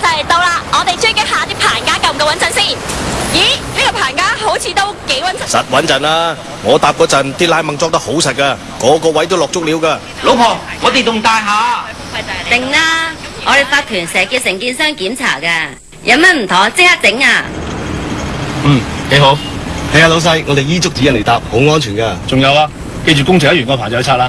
就嚟到啦！我哋追击下啲棚架够唔够稳阵先？咦，呢个棚架好似都几稳阵。实稳阵啦！我搭嗰阵啲拉猛装得好实噶，个个位都落足料噶。老婆，我哋栋大厦定啦，我哋发团成叫承建商检查噶，有乜唔妥即刻整啊！嗯，几好。系啊，老细，我哋依足指引嚟搭，好安全噶。仲有啊，记住工程一完个排就拆啦。